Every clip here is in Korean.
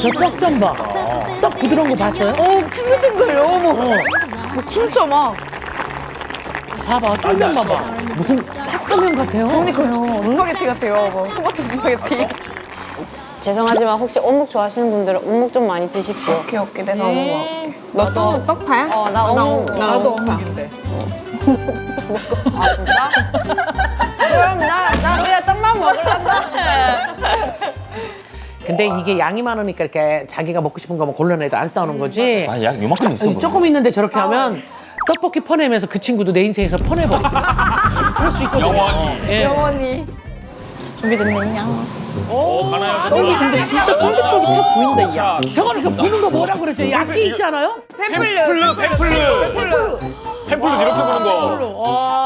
저 떡 좀 봐. 떡 부드러운 거 봤어요? 어, ting글ting글요. 어머. 어. 뭐 진짜 막. 봐봐, 쫄면 봐봐. 무슨 파스타면 같아요. 그러니까요. 스파게티 같아요. 뭐, 토마토 스파게티. 죄송하지만 혹시 어묵 좋아하시는 분들은 어묵 좀 많이 드십시오. 오케이, 오케이. 내가 어묵 먹을게. 너 또 떡파야? 어, 나 어묵. 나도 어묵인데. 아, 진짜? 그럼 나, 나 그냥 떡만 먹을란다. 근데 이게 양이 많으니까 이렇게 자기가 먹고 싶은 거만 골라내도 안 싸우는 거지. 아, 약 요만큼 있어. 아니, 조금 있는데 저렇게 하면 떡볶이 퍼내면서 그 친구도 내 인생에서 퍼내버려. 그럴 수 있거든요. 영원히. 예. 영원히. 준비됐느냐? 어, 가나요? 떡이 근데 진짜 쫄깃쫄깃해 보인다, 이 야. 저거는 그 보는 거 뭐라 그러죠? 악기 있지 않아요? 팬플루, 팬플루. 팬플루 이렇게 보는 거. 와, 와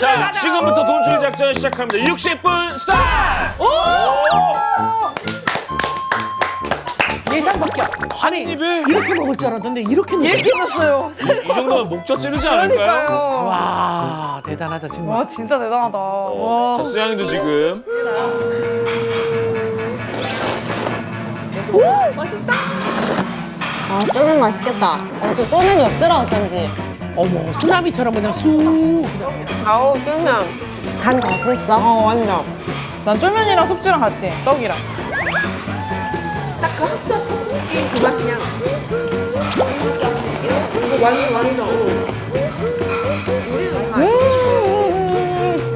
자, 지금부터 돈쭐 작전 시작합니다. 60분 스타트! 예상 밖이야. 아니 입에? 이렇게 먹을 줄 알았는데 이렇게. 이렇게 넣었어요. 이 정도면 목젖 찌르지 않을까요? 그러니까요. 와 대단하다 정말. 와, 진짜 대단하다. 와. 자, 수양이도 지금. 아, 쫄면 맛있겠다. 어, 저 쫄면이 없더라, 어쩐지. 어머 쓰나미처럼 그냥 쑥. 그냥. 아우, 쫄면. 간다 됐어? 어, 완전. 난 쫄면이랑 숙주랑 같이, 떡이랑.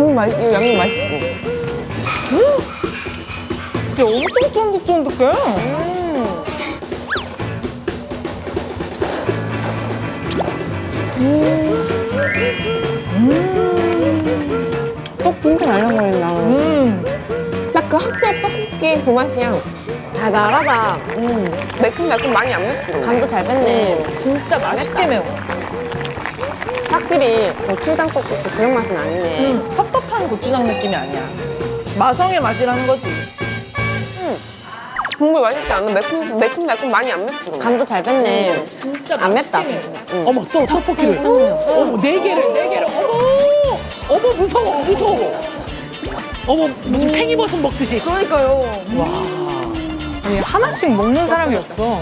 음, 맛있, 이거 양념 맛있지? 음! 이게 엄청 쫀득쫀득해. 떡 진짜 날려버린다. 음. 딱그 학교 떡볶이 그 맛이야. 달달하다. 매콤달콤 많이 안 맵고. 간도 잘 뺐네. 진짜 맛있게 매워. 확실히 고추장 떡볶이 그런 맛은 아니네. 음, 텁텁한 고추장 느낌이 아니야. 마성의 맛이라는 거지. 국물 맛있지 않아? 매콤, 매콤달콤 많이 안 맵고. 간도 잘 뺐네. 진짜 안 맵다. 맛있게 매워. 어머 또 떡볶이를. 어머 네 개를 네 개를. 어머 어머 무서워 무서워. 어머 무슨 팽이버섯 먹듯이. 그러니까요. 와. 아니, 하나씩 먹는 사람이 없어.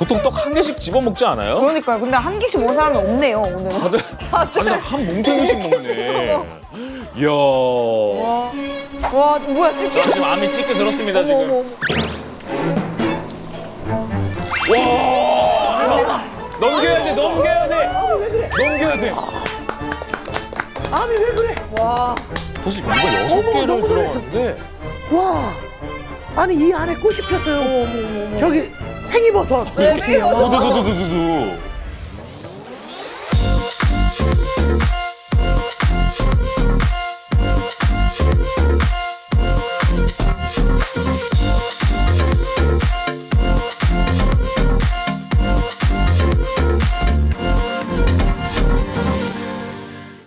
보통 떡 한 개씩 집어 먹지 않아요? 그러니까요. 근데 한 개씩 먹은 사람이 없네요, 오늘은. 다들 다들 한 뭉탱이씩 먹네. 이야. 와, 뭐야, 찌개. 자, 지금 암이 찢게 들었습니다, 지금. 와! 넘겨야 돼, 넘겨야 돼! 넘겨야 돼! 아니 왜 그래? 와. 사실 이거 여섯 어머, 개를 들어갔는데 와. 아니 이 안에 꽃이 폈어요. 저기 팽이버섯. 와. 두두두두두두